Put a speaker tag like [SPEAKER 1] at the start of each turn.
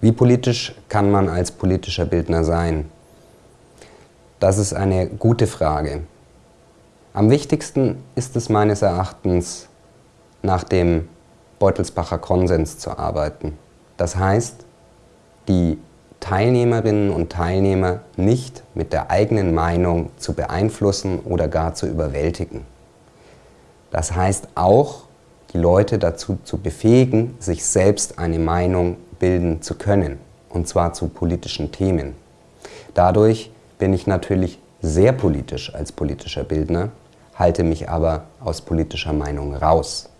[SPEAKER 1] Wie politisch kann man als politischer Bildner sein? Das ist eine gute Frage. Am wichtigsten ist es meines Erachtens, nach dem Beutelsbacher Konsens zu arbeiten. Das heißt, die Teilnehmerinnen und Teilnehmer nicht mit der eigenen Meinung zu beeinflussen oder gar zu überwältigen. Das heißt auch, die Leute dazu zu befähigen, sich selbst eine Meinung bilden zu können, und zwar zu politischen Themen. Dadurch bin ich natürlich sehr politisch als politischer Bildner, halte mich aber aus politischer Meinung raus.